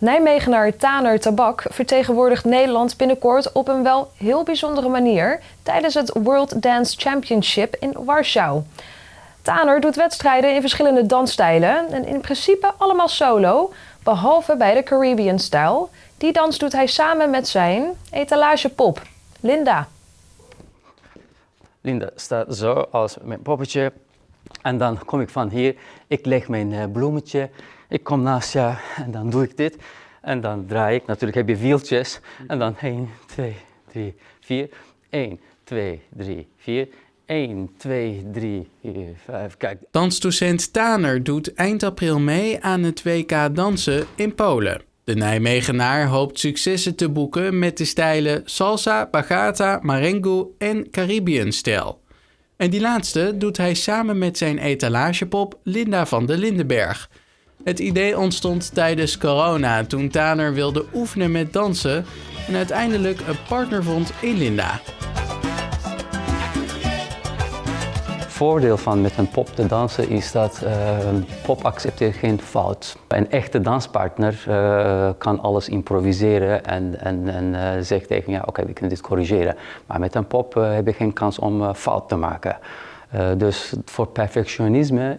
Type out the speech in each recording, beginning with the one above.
Nijmegenaar Taner Tabak vertegenwoordigt Nederland binnenkort op een wel heel bijzondere manier tijdens het World Dance Championship in Warschau. Taner doet wedstrijden in verschillende dansstijlen en in principe allemaal solo, behalve bij de Caribbean-stijl. Die dans doet hij samen met zijn etalagepop, Linda. Linda staat zo als mijn poppetje. En dan kom ik van hier, ik leg mijn eh, bloemetje, ik kom naast jou en dan doe ik dit. En dan draai ik, natuurlijk heb je wieltjes. En dan 1, 2, 3, 4. 1, 2, 3, 4. 1, 2, 3, 4, 5. Kijk. Dansdocent Taner doet eind april mee aan het WK dansen in Polen. De Nijmegenaar hoopt successen te boeken met de stijlen salsa, bachata, marengo en Caribbean-stijl. En die laatste doet hij samen met zijn etalagepop Linda van de Lindenberg. Het idee ontstond tijdens corona toen Taner wilde oefenen met dansen en uiteindelijk een partner vond in Linda. Voordeel van met een pop te dansen is dat uh, pop accepteert geen fout. Een echte danspartner uh, kan alles improviseren en, en, en uh, zegt tegen ja oké we kunnen dit corrigeren. Maar met een pop heb je geen kans om fout te maken. dus voor perfectionisme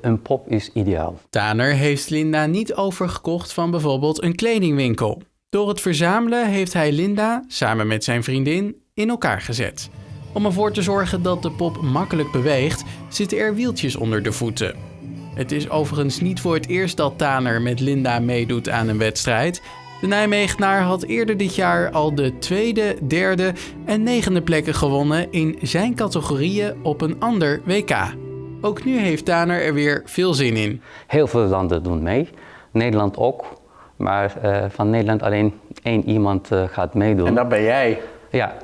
een pop is ideaal. Taner heeft Linda niet overgekocht van bijvoorbeeld een kledingwinkel. Door het verzamelen heeft hij Linda, samen met zijn vriendin, in elkaar gezet. Om ervoor te zorgen dat de pop makkelijk beweegt, zitten er wieltjes onder de voeten. Het is overigens niet voor het eerst dat Taner met Linda meedoet aan een wedstrijd. De Nijmegenaar had eerder dit jaar al de tweede, derde en negende plekken gewonnen in zijn categorieën op een ander WK. Ook nu heeft Taner er weer veel zin in. Heel veel landen doen mee, Nederland ook. Maar uh, van Nederland alleen één iemand uh, gaat meedoen. En dat ben jij? Ja,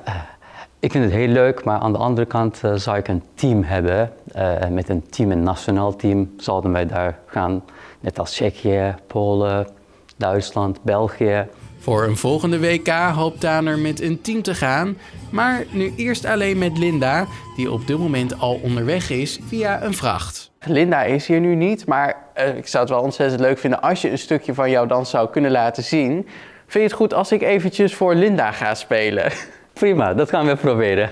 ik vind het heel leuk, maar aan de andere kant uh, zou ik een team hebben. Uh, met een team, een nationaal team, zouden wij daar gaan. Net als Tsjechië, Polen, Duitsland, België. Voor een volgende WK hoopt Taner met een team te gaan. Maar nu eerst alleen met Linda, die op dit moment al onderweg is via een vracht. Linda is hier nu niet, maar uh, ik zou het wel ontzettend leuk vinden als je een stukje van jouw dans zou kunnen laten zien. Vind je het goed als ik eventjes voor Linda ga spelen? Prima, dat gaan we proberen.